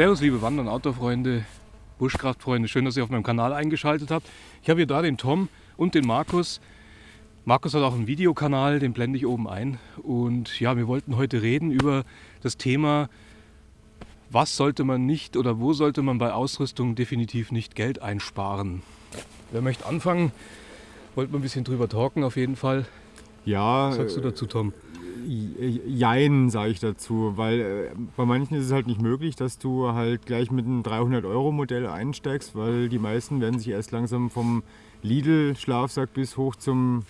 Servus liebe Wander- und Outdoor-Freunde, Buschkraftfreunde, schön, dass ihr auf meinem Kanal eingeschaltet habt. Ich habe hier da den Tom und den Markus. Markus hat auch einen Videokanal, den blende ich oben ein. Und ja, wir wollten heute reden über das Thema, was sollte man nicht oder wo sollte man bei Ausrüstung definitiv nicht Geld einsparen. Wer möchte anfangen? Wollten wir ein bisschen drüber talken auf jeden Fall. Ja, Was sagst du äh, dazu, Tom? Jein, sage ich dazu, weil äh, bei manchen ist es halt nicht möglich, dass du halt gleich mit einem 300-Euro-Modell einsteigst, weil die meisten werden sich erst langsam vom Lidl-Schlafsack bis hoch zum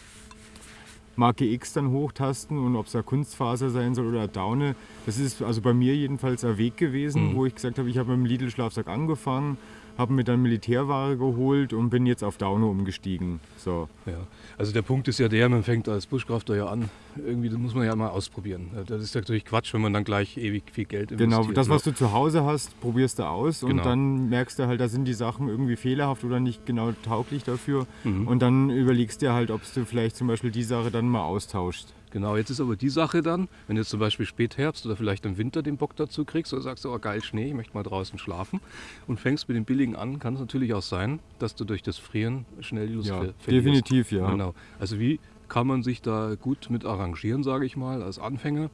Marke X dann hochtasten und ob es da Kunstfaser sein soll oder Daune. Das ist also bei mir jedenfalls ein Weg gewesen, Mhm. wo ich gesagt habe, ich habe mit dem Lidl-Schlafsack angefangen, habe mir dann Militärware geholt und bin jetzt auf Daune umgestiegen. So. Ja, also der Punkt ist ja der, man fängt als Buschkrafter ja an, irgendwie das muss man ja mal ausprobieren. Das ist natürlich Quatsch, wenn man dann gleich ewig viel Geld investiert. Genau, das, ne? was du zu Hause hast, probierst du aus Genau. und dann merkst du halt, da sind die Sachen irgendwie fehlerhaft oder nicht genau tauglich dafür. Mhm. Und dann überlegst dir halt, ob du vielleicht zum Beispiel die Sache dann mal austauschst. Genau, jetzt ist aber die Sache dann, wenn du jetzt zum Beispiel Spätherbst oder vielleicht im Winter den Bock dazu kriegst oder sagst, oh geil Schnee, ich möchte mal draußen schlafen und fängst mit dem billigen an, kann es natürlich auch sein, dass du durch das Frieren schnell die Lust Ja, ver- verlierst. definitiv, ja. Genau. Also wie kann man sich da gut mit arrangieren, sage ich mal, als Anfänger?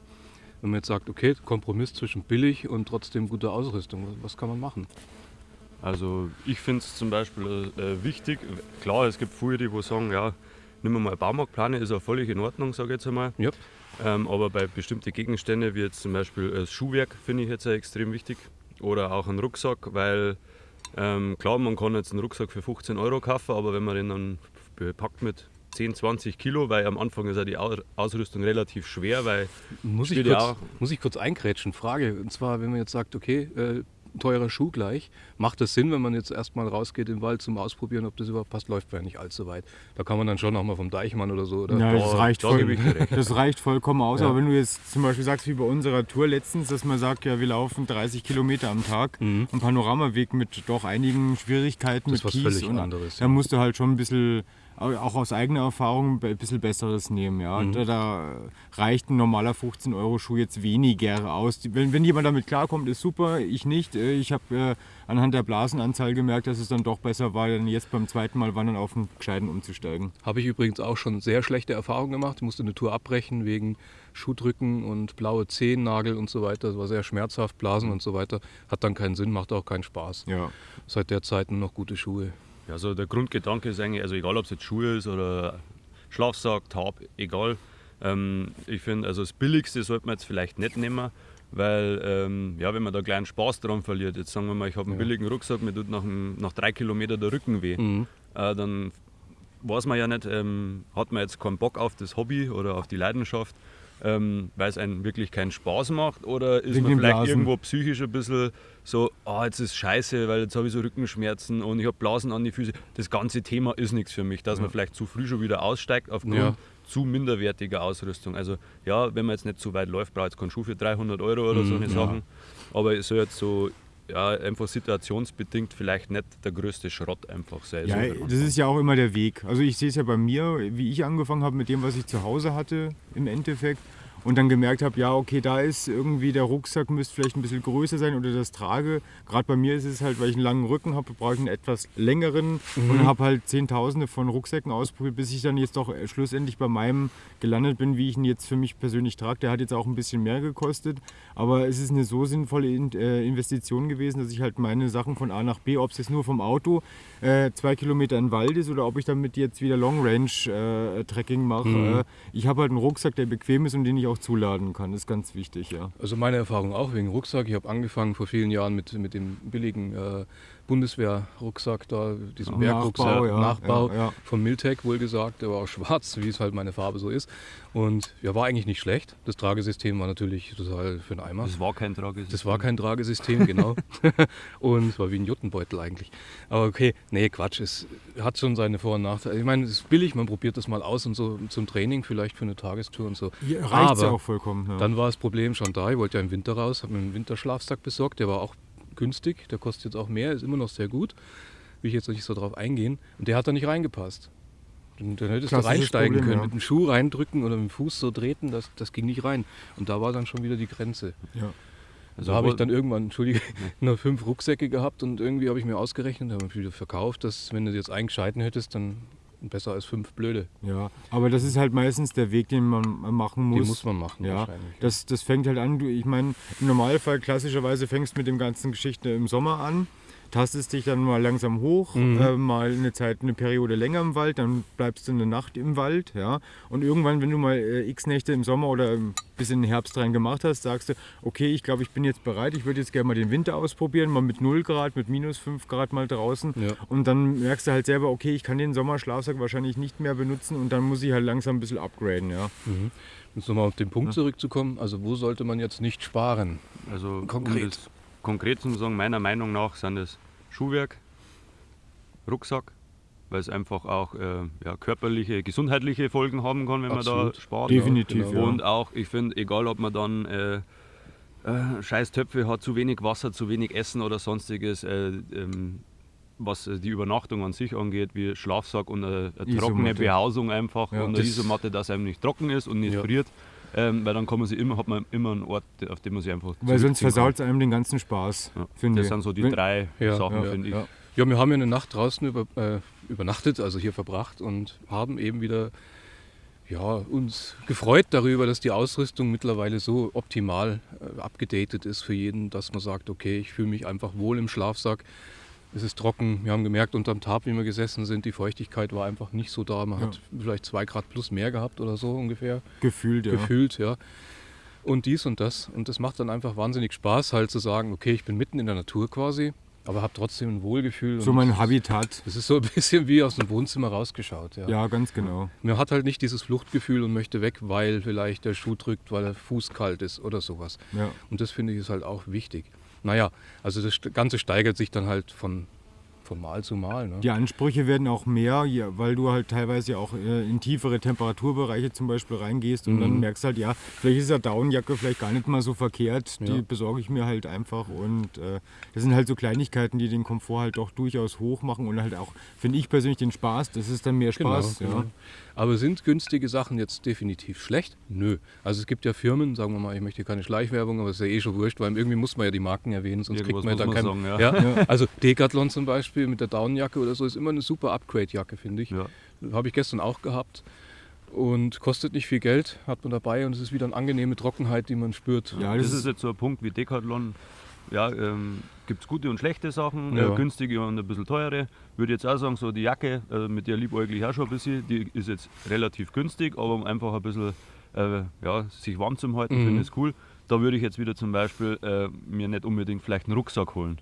Wenn man jetzt sagt, okay, Kompromiss zwischen billig und trotzdem guter Ausrüstung, was- was kann man machen? Also ich finde es zum Beispiel äh, wichtig, klar, es gibt viele, die wo sagen, ja, nimm mal Baumarktplane, ist auch völlig in Ordnung, sage ich jetzt einmal. Ja. Ähm, aber bei bestimmten Gegenständen, wie jetzt zum Beispiel das Schuhwerk, finde ich jetzt extrem wichtig. Oder auch einen Rucksack, weil ähm, klar, man kann jetzt einen Rucksack für 15 Euro kaufen, aber wenn man den dann bepackt mit 10, 20 Kilo, weil am Anfang ist ja die Au- Ausrüstung relativ schwer, weil Muss ich, ja kurz, auch- muss ich kurz eingrätschen? Frage. Und zwar, wenn man jetzt sagt, okay, äh, teurer Schuh gleich, macht das Sinn, wenn man jetzt erstmal rausgeht im Wald zum Ausprobieren, ob das überhaupt passt, läuft man ja nicht allzu weit. Da kann man dann schon nochmal vom Deichmann oder so. Oder? Ja, das da- reicht, voll, das reicht vollkommen aus. Ja. Aber wenn du jetzt zum Beispiel sagst, wie bei unserer Tour letztens, dass man sagt, ja, wir laufen 30 Kilometer am Tag, Mhm. ein Panoramaweg mit doch einigen Schwierigkeiten Das ist mit Kies. völlig und anderes, Da musst du halt schon ein bisschen, auch aus eigener Erfahrung, ein bisschen Besseres nehmen. Ja. Mhm. Da, da reicht ein normaler 15-Euro-Schuh jetzt weniger aus. Wenn, wenn jemand damit klarkommt, ist super. Ich nicht. Äh, Ich habe äh, anhand der Blasenanzahl gemerkt, dass es dann doch besser war, dann jetzt beim zweiten Mal wandern auf einen Gescheiten umzusteigen. Habe ich übrigens auch schon sehr schlechte Erfahrungen gemacht. Ich musste eine Tour abbrechen wegen Schuhdrücken und blaue Zehennagel und so weiter. Das war sehr schmerzhaft, Blasen und so weiter. Hat dann keinen Sinn, macht auch keinen Spaß. Ja. Seit der Zeit nur noch gute Schuhe. Ja, also der Grundgedanke ist eigentlich, also egal ob es jetzt Schuhe ist oder Schlafsack, Tab, egal. Ähm, ich finde, also das Billigste sollte man jetzt vielleicht nicht nehmen, weil ähm, ja, wenn man da kleinen Spaß dran verliert, jetzt sagen wir mal, ich habe einen Ja. billigen Rucksack, mir tut nach, nach drei Kilometern der Rücken weh, Mhm. äh, dann weiß man ja nicht, ähm, hat man jetzt keinen Bock auf das Hobby oder auf die Leidenschaft, ähm, weil es einem wirklich keinen Spaß macht oder ist Wegen man vielleicht Blasen. irgendwo psychisch ein bisschen so, ah, jetzt ist scheiße, weil jetzt habe ich so Rückenschmerzen und ich habe Blasen an die Füße. Das ganze Thema ist nichts für mich, dass man vielleicht zu früh schon wieder aussteigt aufgrund Ja. zu minderwertiger Ausrüstung. Also ja, wenn man jetzt nicht zu weit läuft, braucht es keinen Schuh für 300 Euro oder so Mhm, eine ja. Sachen. Aber es soll jetzt so ja, einfach situationsbedingt vielleicht nicht der größte Schrott einfach sein. Ja, So, das ist ja auch immer der Weg. Also ich sehe es ja bei mir, wie ich angefangen habe mit dem, was ich zu Hause hatte im Endeffekt. Und dann gemerkt habe, ja, okay, da ist irgendwie der Rucksack müsste vielleicht ein bisschen größer sein oder das Trage. Gerade bei mir ist es halt, weil ich einen langen Rücken habe, brauche ich einen etwas längeren und habe halt Zehntausende von Rucksäcken ausprobiert, bis ich dann jetzt doch schlussendlich bei meinem gelandet bin, wie ich ihn jetzt für mich persönlich trage. Der hat jetzt auch ein bisschen mehr gekostet, aber es ist eine so sinnvolle In äh, Investition gewesen, dass ich halt meine Sachen von A nach B, ob es jetzt nur vom Auto äh, zwei Kilometer in den Wald ist oder ob ich damit jetzt wieder Long Range äh, Trekking mache. Mhm. Äh, ich habe halt einen Rucksack, der bequem ist und den ich auch zuladen kann. Das ist ganz wichtig, ja. Also meine Erfahrung auch wegen Rucksack. Ich habe angefangen vor vielen Jahren mit, mit dem billigen äh, Bundeswehr-Rucksack da, diesen Ja, Bergrucksack, Nachbau, ja, Nachbau ja, ja. von Miltec wohlgesagt, der war auch schwarz, wie es halt meine Farbe so ist. Und ja, war eigentlich nicht schlecht. Das Tragesystem war natürlich total für den Eimer. Das war kein Tragesystem. Das war kein Tragesystem, genau. und es war wie ein Juttenbeutel eigentlich. Aber okay, nee, Quatsch. Es hat schon seine Vor- und Nachteile. Ich meine, es ist billig, man probiert das mal aus und so zum Training, vielleicht für eine Tagestour und so. Hier reicht es ja auch vollkommen. Ja. Dann war das Problem schon da. Ich wollte ja im Winter raus, habe mir einen Winterschlafsack besorgt. Der war auch günstig, der kostet jetzt auch mehr, ist immer noch sehr gut. Will ich jetzt nicht so drauf eingehen. Und der hat da nicht reingepasst. Und dann hättest du reinsteigen Problem, können, ja. mit dem Schuh reindrücken oder mit dem Fuß so treten, das, das ging nicht rein. Und da war dann schon wieder die Grenze. ja. Also da habe ich dann irgendwann, entschuldige, nur fünf Rucksäcke gehabt und irgendwie habe ich mir ausgerechnet, habe ich wieder verkauft, dass wenn du jetzt einen gescheiten hättest, dann besser als fünf blöde. ja, aber das ist halt meistens der Weg, den man machen muss. Die muss man machen Ja, wahrscheinlich. das, das fängt halt an, du, ich meine, im Normalfall klassischerweise fängst du mit dem ganzen Geschichte im Sommer an, tastest dich dann mal langsam hoch, Mhm. äh, mal eine Zeit, eine Periode länger im Wald, dann bleibst du eine Nacht im Wald, ja. Und irgendwann, wenn du mal äh, x Nächte im Sommer oder bis in den Herbst rein gemacht hast, sagst du, okay, ich glaube, ich bin jetzt bereit, ich würde jetzt gerne mal den Winter ausprobieren, mal mit 0 Grad, mit minus 5 Grad mal draußen. Ja. Und dann merkst du halt selber, okay, ich kann den Sommerschlafsack wahrscheinlich nicht mehr benutzen und dann muss ich halt langsam ein bisschen upgraden, ja. Um jetzt nochmal auf den Punkt zurückzukommen, also wo sollte man jetzt nicht sparen? Also Konkret. Um das konkret zu sagen, meiner Meinung nach sind es Schuhwerk, Rucksack, weil es einfach auch äh, ja, körperliche, gesundheitliche Folgen haben kann, wenn man Absolut. da spart. Definitiv, genau. ja. Und auch, ich finde, egal ob man dann äh, äh, scheiß Töpfe hat, zu wenig Wasser, zu wenig Essen oder sonstiges, äh, ähm, was äh, die Übernachtung an sich angeht, wie Schlafsack und eine, eine trockene. Behausung einfach Ja, und eine das- Isomatte, dass einem nicht trocken ist und nicht Ja. friert. Ähm, weil dann kann man sich immer, hat man immer einen Ort, auf dem man sich einfach Weil sonst versaut es einem den ganzen Spaß, Ja, finde das ich. sind so die Wenn- drei Ja, Sachen, ja, finde ich. ja. Ja, wir haben ja eine Nacht draußen über, äh, übernachtet, also hier verbracht und haben eben wieder ja, uns gefreut darüber, dass die Ausrüstung mittlerweile so optimal äh, abgedatet ist für jeden, dass man sagt, okay, ich fühle mich einfach wohl im Schlafsack. Es ist trocken. Wir haben gemerkt, unterm Tab, wie wir gesessen sind, die Feuchtigkeit war einfach nicht so da. Man Ja. hat vielleicht zwei Grad plus mehr gehabt oder so ungefähr Gefühlt, ja. gefühlt, ja. Und dies und das. Und das macht dann einfach wahnsinnig Spaß, halt zu sagen, okay, ich bin mitten in der Natur quasi, aber habe trotzdem ein Wohlgefühl. So mein Habitat. Das ist so ein bisschen wie aus dem Wohnzimmer rausgeschaut. Ja. Ja, ganz genau. Man hat halt nicht dieses Fluchtgefühl und möchte weg, weil vielleicht der Schuh drückt, weil der Fuß kalt ist oder sowas. Ja. Und das finde ich ist halt auch wichtig. Naja, also das Ganze steigert sich dann halt von, von Mal zu Mal. Ne? Die Ansprüche werden auch mehr, ja, weil du halt teilweise ja auch äh, in tiefere Temperaturbereiche zum Beispiel reingehst und dann Mhm. merkst halt, ja, vielleicht ist ja Daunenjacke vielleicht gar nicht mal so verkehrt. Die Ja. besorge ich mir halt einfach und äh, das sind halt so Kleinigkeiten, die den Komfort halt doch durchaus hoch machen und halt auch, finde ich persönlich, den Spaß. Das ist dann mehr Spaß. Genau, ja. genau. Aber sind günstige Sachen jetzt definitiv schlecht? Nö. Also es gibt ja Firmen, sagen wir mal, ich möchte hier keine Schleichwerbung, aber es ist ja eh schon wurscht, weil irgendwie muss man ja die Marken erwähnen, sonst Irgendwas kriegt man ja da man kein... sagen, ja. Also Decathlon zum Beispiel mit der Daunenjacke oder so ist immer eine super Upgrade-Jacke, finde ich. Ja. Habe ich gestern auch gehabt. Und kostet nicht viel Geld, hat man dabei und es ist wieder eine angenehme Trockenheit, die man spürt. Ja, Das, das ist jetzt so ein Punkt wie Decathlon. Ja, ähm, gibt es gute und schlechte Sachen, Ja. äh, günstige und ein bisschen teure. Würde jetzt auch sagen, so die Jacke, äh, mit der liebäuglich auch schon ein bisschen, die ist jetzt relativ günstig, aber um einfach ein bisschen äh, ja, sich warm zu halten, Mhm. finde ich es cool. Da würde ich jetzt wieder zum Beispiel äh, mir nicht unbedingt vielleicht einen Rucksack holen.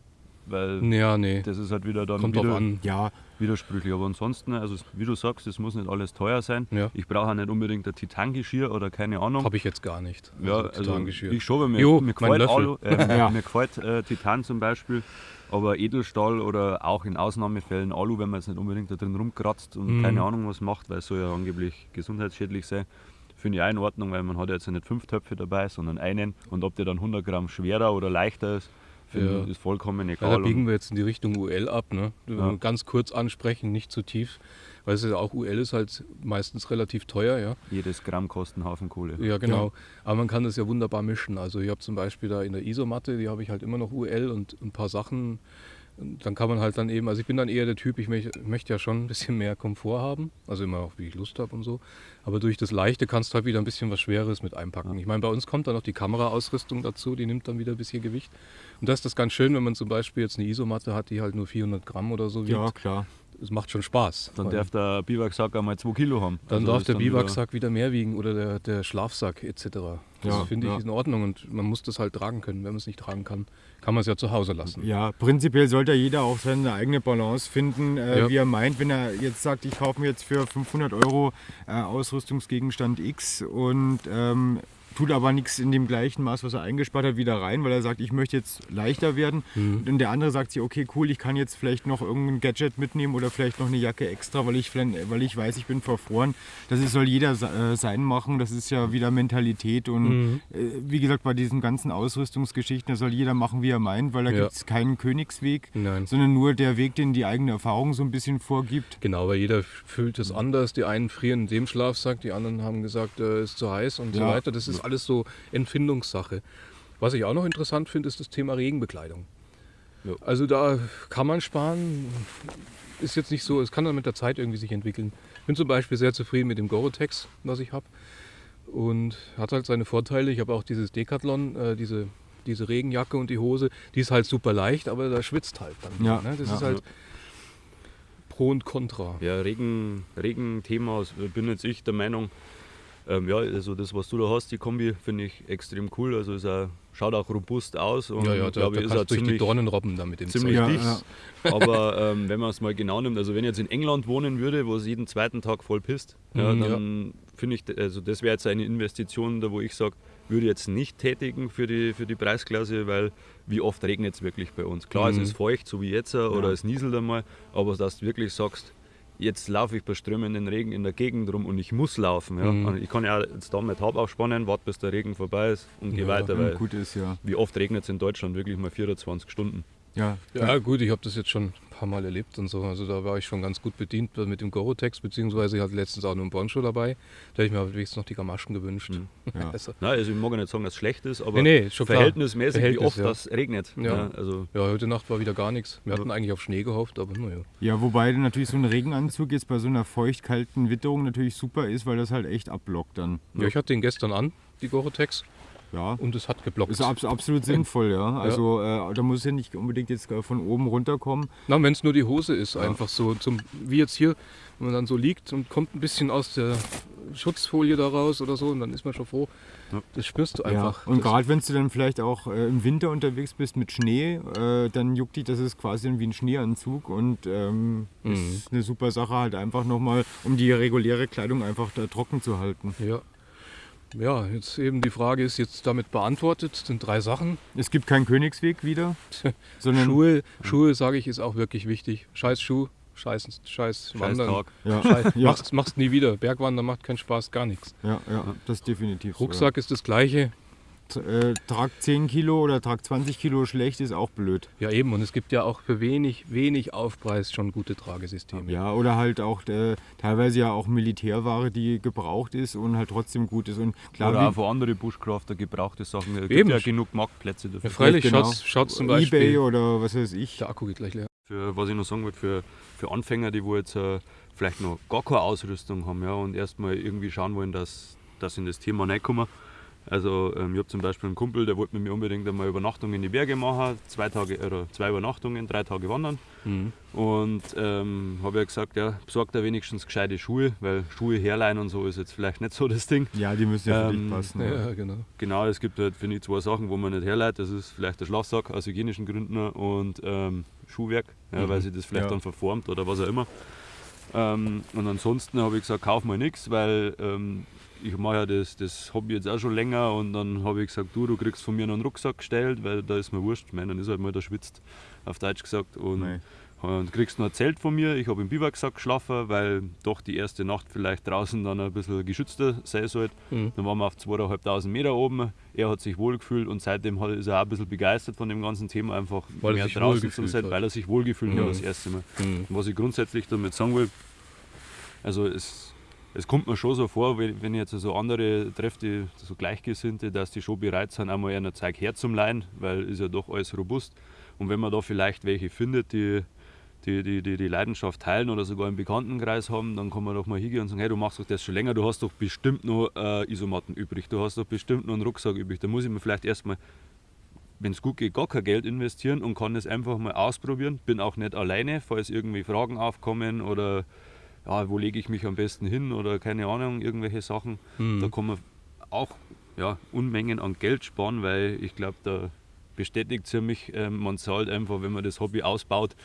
Weil Ja, nee. das ist halt wieder dann Kommt wieder an. ja, widersprüchlich. Aber ansonsten, also wie du sagst, es muss nicht alles teuer sein. Ja. Ich brauche auch nicht unbedingt ein Titangeschirr oder keine Ahnung. Habe ich jetzt gar nicht. Ja, Also also Titangeschirr. ich schon, weil mir, Jo, mir mein gefällt. Alu, äh, Ja. mir gefällt äh, Titan zum Beispiel, aber Edelstahl oder auch in Ausnahmefällen Alu, wenn man jetzt nicht unbedingt da drin rumkratzt und Mhm. keine Ahnung was macht, weil es soll ja angeblich gesundheitsschädlich sein, finde ich auch in Ordnung, weil man hat ja jetzt ja nicht fünf Töpfe dabei, sondern einen und ob der dann 100 Gramm schwerer oder leichter ist, finde Ja. ist vollkommen Ja, egal. da Und- biegen wir jetzt in die Richtung UL ab. Ne? Ja. Ganz kurz ansprechen, nicht zu tief. Weil es ja auch UL ist halt meistens relativ teuer, ja. jedes Gramm kostet einen Haufen Kohle. Ja, genau. Aber man kann das ja wunderbar mischen. Also ich habe zum Beispiel da in der Isomatte, die habe ich halt immer noch UL und ein paar Sachen. Und dann kann man halt dann eben, also ich bin dann eher der Typ, ich möch, möchte ja schon ein bisschen mehr Komfort haben. Also immer auch, wie ich Lust habe und so. Aber durch das Leichte kannst du halt wieder ein bisschen was Schweres mit einpacken. Ich meine, bei uns kommt dann noch die Kameraausrüstung dazu, die nimmt dann wieder ein bisschen Gewicht. Und das ist das ganz schön, wenn man zum Beispiel jetzt eine Isomatte hat, die halt nur 400 Gramm oder so wiegt. ja, klar. Es macht schon Spaß. Dann darf der Biwaksack einmal 2 Kilo haben. dann Also darf der dann wieder- Biwaksack wieder mehr wiegen oder der, der Schlafsack etc. Das Ja, finde ich ja. in Ordnung und man muss das halt tragen können. Wenn man es nicht tragen kann, kann man es ja zu Hause lassen. Ja, prinzipiell sollte jeder auch seine eigene Balance finden, äh, Ja. wie er meint. Wenn er jetzt sagt, ich kaufe mir jetzt für 500 Euro äh, Ausrüstungsgegenstand X und ähm, tut aber nichts in dem gleichen Maß, was er eingespart hat, wieder rein, weil er sagt, ich möchte jetzt leichter werden. Mhm. Und der andere sagt sich, okay, cool, ich kann jetzt vielleicht noch irgendein Gadget mitnehmen oder vielleicht noch eine Jacke extra, weil ich, weil ich weiß, ich bin verfroren. Das ist, soll jeder äh, sein machen. Das ist ja wieder Mentalität. Und Mhm. äh, wie gesagt, bei diesen ganzen Ausrüstungsgeschichten, da soll jeder machen, wie er meint, weil da Ja. gibt es keinen Königsweg, Nein. sondern nur der Weg, den die eigene Erfahrung so ein bisschen vorgibt. Genau, weil jeder fühlt es anders. Die einen frieren in dem Schlafsack, die anderen haben gesagt, es ist zu heiß und so Ja. weiter. Das ist alles so Empfindungssache. Was ich auch noch interessant finde, ist das Thema Regenbekleidung. Ja. Also da kann man sparen. Ist jetzt nicht so, es kann dann mit der Zeit irgendwie sich entwickeln. Ich bin zum Beispiel sehr zufrieden mit dem Gore-Tex, was ich habe. Und hat halt seine Vorteile. Ich habe auch dieses Decathlon, äh, diese, diese Regenjacke und die Hose. Die ist halt super leicht, aber da schwitzt halt dann. Ja, ne? Das ja. ist halt Pro und Contra. Ja, Regen, Regenthema, bin jetzt ich der Meinung, ähm, ja, also das, was du da hast, die Kombi, finde ich extrem cool. Also ist auch, schaut auch robust aus und Ja, ja, da, glaube da ist du durch die ziemlich, Dornen robben da mit dem ziemlich Zeug. Ja, dicht. Aber ähm, wenn man es mal genau nimmt, also wenn ich jetzt in England wohnen würde, wo es jeden zweiten Tag voll pisst, ja, Mhm, dann finde ich, also das wäre jetzt eine Investition, da wo ich sage, würde ich jetzt nicht tätigen für die, für die Preisklasse, weil wie oft regnet es wirklich bei uns? Klar, Mhm. es ist feucht, so wie jetzt, oder Ja. es nieselt einmal, aber dass du wirklich sagst, jetzt laufe ich bei strömenden Regen in der Gegend rum und ich muss laufen. Ja? Mhm. Ich kann ja jetzt da mit Taub aufspannen, warte bis der Regen vorbei ist und gehe Ja, weiter, Ja, weil gut ist, ja. wie oft regnet es in Deutschland wirklich mal 24 Stunden. Ja, Ja gut, ich habe das jetzt schon ein paar Mal erlebt und so. Also da war ich schon ganz gut bedient mit dem Gorotex, beziehungsweise ich hatte letztens auch noch einen Poncho dabei. Da hätte ich mir aber wenigstens noch die Gamaschen gewünscht. Mhm. ja. Also, Nein, also ich mag ja nicht sagen, dass es schlecht ist, aber nee, nee, verhältnismäßig, Verhältnis, wie oft ja. das regnet. Ja. also Ja, heute Nacht war wieder gar nichts. Wir hatten eigentlich auf Schnee gehofft, aber naja. ja, wobei natürlich so ein Regenanzug jetzt bei so einer feucht-kalten Witterung natürlich super ist, weil das halt echt abblockt dann. Ja, ich hatte den gestern an, die Gorotex, Ja. und es hat geblockt. Ist abs absolut sinnvoll, ja. Also äh, da muss ja nicht unbedingt jetzt äh, von oben runterkommen. Na, wenn es nur die Hose ist, einfach so, zum, wie jetzt hier, wenn man dann so liegt und kommt ein bisschen aus der Schutzfolie da raus oder so, und dann ist man schon froh. Ja. Das spürst du einfach. Ja. Und gerade wenn du dann vielleicht auch äh, im Winter unterwegs bist mit Schnee, äh, dann juckt dich, das ist quasi wie ein Schneeanzug und ähm, Mhm. ist eine super Sache halt einfach nochmal, um die reguläre Kleidung einfach da trocken zu halten. Ja. Ja, jetzt eben die Frage ist jetzt damit beantwortet. Es sind drei Sachen. Es gibt keinen Königsweg wieder, sondern Schuhe, Schuhe sage ich, ist auch wirklich wichtig. Scheiß Schuh, scheiß, scheiß Wandern. Tag. ja, Scheiß, ja, machst, machst nie wieder. Bergwandern macht keinen Spaß, gar nichts. ja, ja, das ist definitiv. so, Rucksack ist das gleiche. Äh, trag 10 Kilo oder trag 20 Kilo schlecht ist auch blöd. Ja eben, und es gibt ja auch für wenig, wenig Aufpreis schon gute Tragesysteme. Ja, oder halt auch äh, teilweise ja auch Militärware, die gebraucht ist und halt trotzdem gut ist. Und klar, Oder wie- auch von anderen Bushcrafter gebrauchte Sachen. Es gibt Eben. ja genug Marktplätze dafür. Ja, freilich, Genau. schaut's, schaut's zum Beispiel. Ebay oder was weiß ich. Der Akku geht gleich leer. Für, was ich noch sagen wollte, für, für Anfänger, die wo jetzt äh, vielleicht noch gar keine Ausrüstung haben ja, und erstmal irgendwie schauen wollen, dass, dass sie in das Thema reinkommen. Also ähm, ich habe zum Beispiel einen Kumpel, der wollte mit mir unbedingt einmal Übernachtung in die Berge machen, zwei, Tage, oder zwei Übernachtungen, drei Tage wandern. Mhm. Und ähm, habe ja gesagt, ja, besorgt er wenigstens gescheite Schuhe, weil Schuhe herleihen und so ist jetzt vielleicht nicht so das Ding. Ja, die müssen ja für dich Ähm, passen. Ja, Ja. genau. Genau, es gibt halt, finde ich, zwei Sachen, wo man nicht herleitet. Das ist vielleicht der Schlafsack aus hygienischen Gründen und ähm, Schuhwerk, ja, Mhm. weil sich das vielleicht Ja. dann verformt oder was auch immer. Ähm, und ansonsten habe ich gesagt, kauf mal nichts, weil ähm, ich mache ja das, das Hobby jetzt auch schon länger und dann habe ich gesagt, du, du kriegst von mir noch einen Rucksack gestellt, weil da ist mir wurscht. Ich meine, dann ist halt mal der schwitzt, auf Deutsch gesagt. Und, Nein. und kriegst noch ein Zelt von mir. Ich habe im Biwaksack geschlafen, weil doch die erste Nacht vielleicht draußen dann ein bisschen geschützter sein sollte. Mhm. Dann waren wir auf 2500 Meter oben. Er hat sich wohlgefühlt und seitdem hat- ist er auch ein bisschen begeistert von dem ganzen Thema, einfach Weil mehr sich draußen zu sein, weil er sich wohlgefühlt Mhm. hat das erste Mal. Mhm. Was ich grundsätzlich damit sagen will, also es, es kommt mir schon so vor, wenn, ich jetzt so andere treffe, die so Gleichgesinnte, dass die schon bereit sind, einmal ein Zeug herzumleihen, weil ist ja doch alles robust. Und wenn man da vielleicht welche findet, die die, die, die, die Leidenschaft teilen oder sogar im Bekanntenkreis haben, dann kann man doch mal hingehen und sagen, hey, du machst doch das schon länger, du hast doch bestimmt noch äh, Isomatten übrig, du hast doch bestimmt noch einen Rucksack übrig. Da muss ich mir vielleicht erstmal, wenn es gut geht, gar kein Geld investieren und kann das einfach mal ausprobieren. Bin auch nicht alleine, falls irgendwie Fragen aufkommen oder ja, wo lege ich mich am besten hin oder keine Ahnung, irgendwelche Sachen. Mhm. Da kann man auch ja, Unmengen an Geld sparen, weil ich glaube, da bestätigt es mich, äh, man zahlt einfach, wenn man das Hobby ausbaut,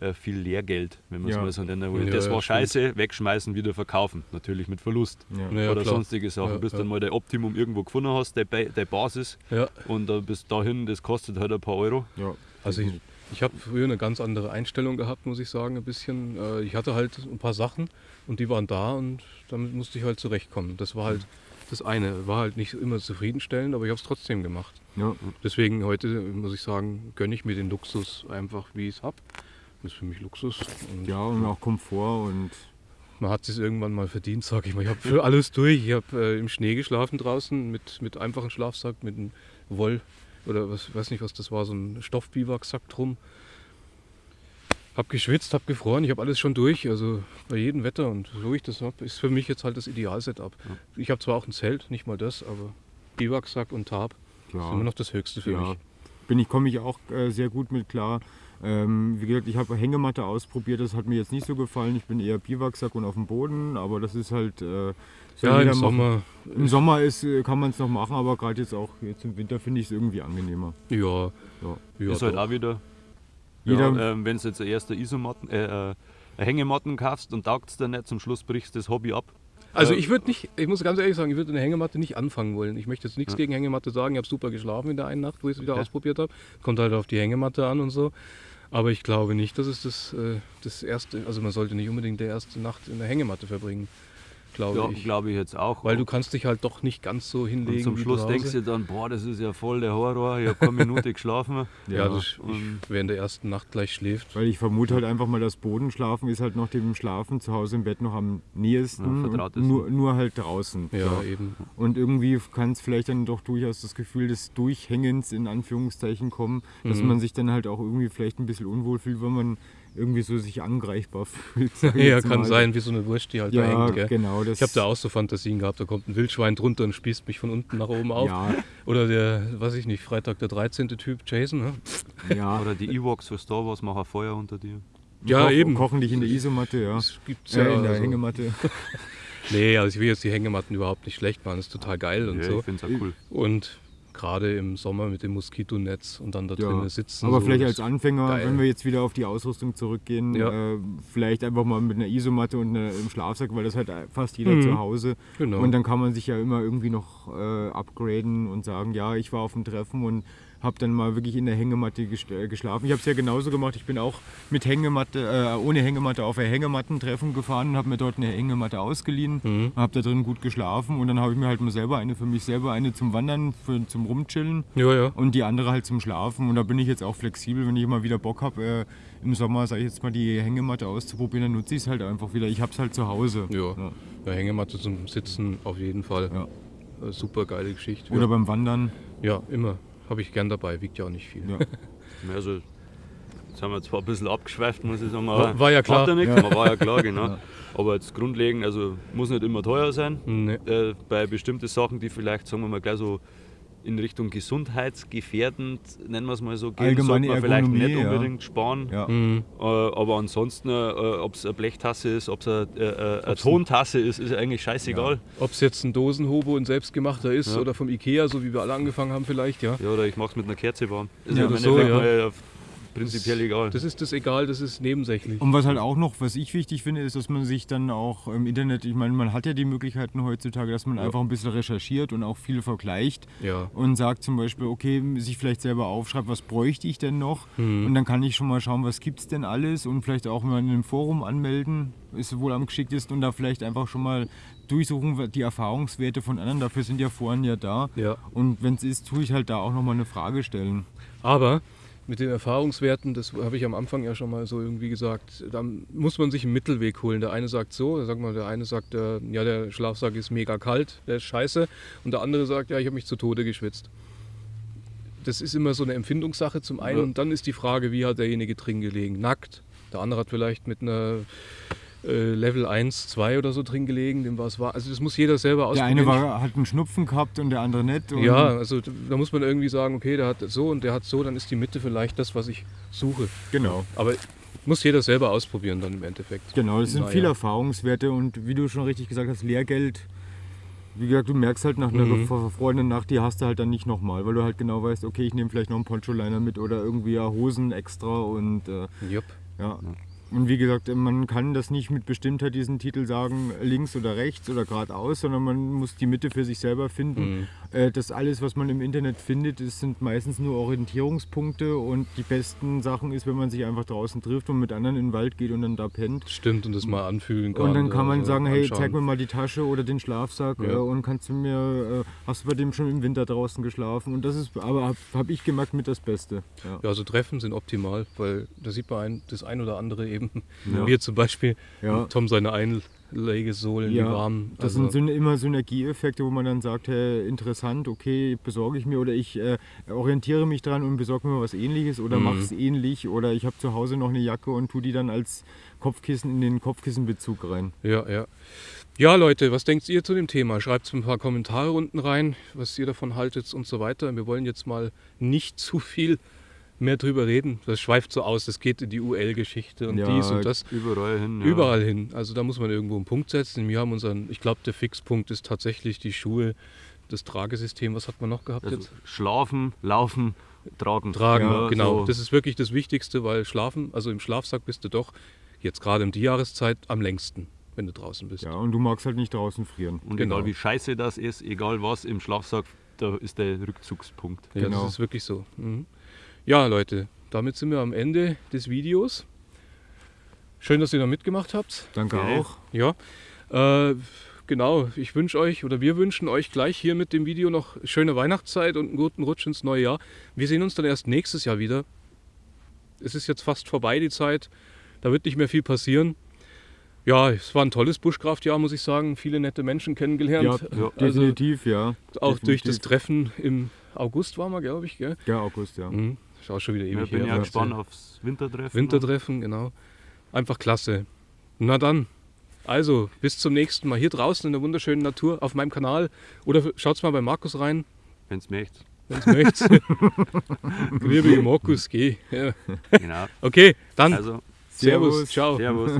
äh, viel Lehrgeld, wenn man es Ja. mal so nennen will. Ja, das war stimmt. scheiße, wegschmeißen, wieder verkaufen. Natürlich mit Verlust. Oder sonstige Sachen. Bis dann mal dein Optimum irgendwo gefunden hast, deine, Ba- deine Basis. Und äh, bis dahin, das kostet halt ein paar Euro. Also ich, ich habe früher eine ganz andere Einstellung gehabt, muss ich sagen, ein bisschen. Äh, Ich hatte halt ein paar Sachen und die waren da und damit musste ich halt zurechtkommen. Das war halt das eine. War halt nicht immer zufriedenstellend, aber ich habe es trotzdem gemacht. Ja. Deswegen heute, muss ich sagen, gönne ich mir den Luxus einfach, wie ich es habe. Das ist für mich Luxus. Und ja, und auch Komfort und Man hat es irgendwann mal verdient, sag ich mal. Ich habe für alles durch. Ich habe äh, im Schnee geschlafen draußen mit, mit einfachem Schlafsack, mit einem Woll oder was weiß nicht, was das war, so ein Stoffbiwaksack drum. Hab geschwitzt, hab gefroren, ich habe alles schon durch, also bei jedem Wetter und so ich das habe, ist für mich jetzt halt das Ideal-Setup. Ich habe zwar auch ein Zelt, nicht mal das, aber Biwaksack und Tarp ist ja, immer noch das Höchste für ja. mich. Bin ich, komme ich auch äh, sehr gut mit klar. Ähm, wie gesagt, ich habe Hängematte ausprobiert, das hat mir jetzt nicht so gefallen. Ich bin eher Biwaksack und auf dem Boden, aber das ist halt. Äh, soll Ja, im machen. Sommer, Im Sommer ist, äh, kann man es noch machen, aber gerade jetzt auch jetzt im Winter finde ich es irgendwie angenehmer. ja. Ja. ja ist halt doch. auch wieder. Jeder- Ja, ähm, wenn du jetzt erst eine Isomatten, äh, äh, eine Hängematten kaufst und taugt es dir nicht, zum Schluss brichst du das Hobby ab. Also ich würde nicht, ich muss ganz ehrlich sagen, ich würde eine Hängematte nicht anfangen wollen. Ich möchte jetzt nichts Ja. gegen Hängematte sagen. Ich habe super geschlafen in der einen Nacht, wo ich es wieder Okay. ausprobiert habe. Kommt halt auf die Hängematte an und so. Aber ich glaube nicht, dass es das, äh, das erste, also man sollte nicht unbedingt die erste Nacht in der Hängematte verbringen, glaube Ja, ich. glaube ich jetzt auch. Weil du kannst dich halt doch nicht ganz so hinlegen. und zum Schluss denkst du dann, boah, das ist ja voll der Horror, ich habe keine Minute geschlafen. ja, das, ich, und- wer in der ersten Nacht gleich schläft. Weil ich vermute halt einfach mal, das Bodenschlafen ist halt noch dem Schlafen zu Hause im Bett noch am nähesten. Ja, nur, nur halt draußen. Ja, So. eben. Und irgendwie kann es vielleicht dann doch durchaus das Gefühl des Durchhängens in Anführungszeichen kommen, dass Mhm. man sich dann halt auch irgendwie vielleicht ein bisschen unwohl fühlt, wenn man irgendwie so sich angreifbar fühlt. Ja, kann mal. sein, wie so eine Wurst, die halt da Ja, hängt. Gell? genau. Das, Ich habe da auch so Fantasien gehabt, da kommt ein Wildschwein drunter und spießt mich von unten nach oben auf. Ja, Oder der, weiß ich nicht, Freitag der 13. Typ, Jason. Ne? ja. Oder die Ewoks für Star Wars machen Feuer unter dir. Ja, Koch- eben. Kochen dich in der Isomatte, ja. Das gibt's Ja, ja. in der also- Hängematte. Nee, also ich will jetzt die Hängematten überhaupt nicht schlecht machen, das ist total geil und ja, so. ich finde es auch cool. Und gerade im Sommer mit dem Moskitonetz und dann da Ja. drinnen sitzen. Aber so, vielleicht als Anfänger, geil. wenn wir jetzt wieder auf die Ausrüstung zurückgehen, Ja. äh, vielleicht einfach mal mit einer Isomatte und einer, im Schlafsack, weil das hat fast jeder Mhm. zu Hause. Genau. Und dann kann man sich ja immer irgendwie noch äh, upgraden und sagen, ja, ich war auf dem Treffen und habe dann mal wirklich in der Hängematte äh, geschlafen. Ich habe es ja genauso gemacht. Ich bin auch mit Hängematte, äh, ohne Hängematte auf ein Hängemattentreffen gefahren und habe mir dort eine Hängematte ausgeliehen. Mhm. Habe da drin gut geschlafen und dann habe ich mir halt mal selber eine für mich selber eine zum Wandern, für, zum Rumchillen Ja, ja. und die andere halt zum Schlafen. Und da bin ich jetzt auch flexibel, wenn ich mal wieder Bock habe, äh, im Sommer, sage ich jetzt mal, die Hängematte auszuprobieren, dann nutze ich es halt einfach wieder. Ich habe es halt zu Hause. Ja. Ja. ja, Hängematte zum Sitzen auf jeden Fall. Ja. Äh, Super geile Geschichte. Oder beim Wandern. ja, immer. Habe ich gern dabei, wiegt ja auch nicht viel. Ja. Also, jetzt haben wir zwar ein bisschen abgeschweift, muss ich sagen, aber war ja klar. ja nichts, Ja. war ja klar, genau. Aber jetzt grundlegend, also muss nicht immer teuer sein. Nee. Äh, bei bestimmten Sachen, die vielleicht, sagen wir mal, gleich so in Richtung gesundheitsgefährdend, nennen wir es mal so, gehen, Allgemeine sollte man vielleicht Ergonomie, nicht ja. unbedingt sparen. Ja. Mhm. Äh, aber ansonsten, äh, ob es eine Blechtasse ist, ob es eine, äh, äh, eine Tontasse ist, ist eigentlich scheißegal. Ob es jetzt ein Dosenhobo, ein selbstgemachter ist Ja. oder vom Ikea, so wie wir alle angefangen haben vielleicht, ja. Ja, oder ich mache es mit einer Kerze warm. Ist Ja, ja, so, ja. Prinzipiell egal. Das ist das egal, das ist nebensächlich. Und was halt auch noch, was ich wichtig finde, ist, dass man sich dann auch im Internet, ich meine, man hat ja die Möglichkeiten heutzutage, dass man Ja. einfach ein bisschen recherchiert und auch viel vergleicht Ja. und sagt zum Beispiel, okay, sich vielleicht selber aufschreibt, was bräuchte ich denn noch? Mhm. Und dann kann ich schon mal schauen, was gibt es denn alles und vielleicht auch mal in einem Forum anmelden, ist wohl am geschicktesten und da vielleicht einfach schon mal durchsuchen, die Erfahrungswerte von anderen, dafür sind ja Foren ja da. Ja. Und wenn es ist, tue ich halt da auch nochmal eine Frage stellen. Aber mit den Erfahrungswerten, das habe ich am Anfang ja schon mal so irgendwie gesagt, da muss man sich einen Mittelweg holen. Der eine sagt so, sag mal, der eine sagt, äh, ja, der Schlafsack ist mega kalt, der ist scheiße. Und der andere sagt, ja, ich habe mich zu Tode geschwitzt. Das ist immer so eine Empfindungssache zum einen. Ja. Und dann ist die Frage, wie hat derjenige drin gelegen? Nackt. Der andere hat vielleicht mit einer äh, Level 1, 2 oder so drin gelegen, dem war es war. Also das muss jeder selber Der ausprobieren. eine war, hat einen Schnupfen gehabt und der andere nicht. Ja, also da muss man irgendwie sagen, okay, der hat so und der hat so, dann ist die Mitte vielleicht das, was ich suche. Genau. Aber muss jeder selber ausprobieren dann im Endeffekt. Genau, das sind Naja. viele Erfahrungswerte und wie du schon richtig gesagt hast, Lehrgeld wie gesagt, du merkst halt nach einer Mhm. verfrorenen Nacht, die hast du halt dann nicht nochmal, weil du halt genau weißt, okay, ich nehme vielleicht noch einen Poncho-Liner mit oder irgendwie ja Hosen extra und äh, Jupp. ja. Und wie gesagt, man kann das nicht mit Bestimmtheit diesen Titel sagen, links oder rechts oder geradeaus, sondern man muss die Mitte für sich selber finden. Mhm. Äh, Das alles, was man im Internet findet, das sind meistens nur Orientierungspunkte und die besten Sachen ist, wenn man sich einfach draußen trifft und mit anderen in den Wald geht und dann da pennt. Stimmt, und das mal anfühlen kann. Und dann kann man sagen, hey, zeig mir mal die Tasche oder den Schlafsack Ja. äh, und kannst du mir, äh, hast du bei dem schon im Winter draußen geschlafen? Und das ist, aber habe hab ich gemerkt, mit das Beste. Ja. Ja, also Treffen sind optimal, weil da sieht man ein, das ein oder andere eben. Ja. Wie zum Beispiel Ja. Tom seine Einlegesohlen, die Ja, warm. Das Also, sind immer Synergieeffekte, wo man dann sagt, hey, interessant, okay, besorge ich mir oder ich äh, orientiere mich dran und besorge mir was ähnliches oder Mhm. mache es ähnlich oder ich habe zu Hause noch eine Jacke und tu die dann als Kopfkissen in den Kopfkissenbezug rein. ja, ja. Ja, Leute, was denkt ihr zu dem Thema? Schreibt ein paar Kommentare unten rein, was ihr davon haltet und so weiter. Wir wollen jetzt mal nicht zu viel mehr drüber reden. Das schweift so aus, das geht in die UL-Geschichte und Ja, dies und das. Überall hin. Ja. Überall hin. Also da muss man irgendwo einen Punkt setzen. Wir haben unseren, ich glaube, der Fixpunkt ist tatsächlich die Schuhe, das Tragesystem. Was hat man noch gehabt Also jetzt? schlafen, laufen, tragen. Tragen, Ja, genau. so. Das ist wirklich das Wichtigste, weil schlafen, also im Schlafsack bist du doch jetzt gerade um die Jahreszeit am längsten, wenn du draußen bist. Ja, und du magst halt nicht draußen frieren. Und Genau. egal wie scheiße das ist, egal was im Schlafsack, da ist der Rückzugspunkt. Ja, Genau. das ist wirklich so. Mhm. Ja, Leute, damit sind wir am Ende des Videos. Schön, dass ihr da mitgemacht habt. Danke Okay. auch. Ja, äh, genau. Ich wünsche euch oder wir wünschen euch gleich hier mit dem Video noch schöne Weihnachtszeit und einen guten Rutsch ins neue Jahr. Wir sehen uns dann erst nächstes Jahr wieder. Es ist jetzt fast vorbei die Zeit. Da wird nicht mehr viel passieren. Ja, es war ein tolles Buschkraftjahr, muss ich sagen. Viele nette Menschen Ja, kennengelernt. Ja. Also definitiv, ja. auch durch das definitiv. Treffen im August war wir, glaube ich. Gell? Ja, August, ja. Mhm. Ist auch schon wieder Ich ewig bin her. ja gespannt aufs Wintertreffen. Wintertreffen, genau. Einfach klasse. Na dann. Also, bis zum nächsten Mal hier draußen in der wunderschönen Natur auf meinem Kanal. Oder schaut's mal bei Markus rein, Wenn es möchte. wenn es möchtet. Liebe Markus, geh. Ja. Genau. Okay, dann Also, Servus, Servus. ciao. Servus.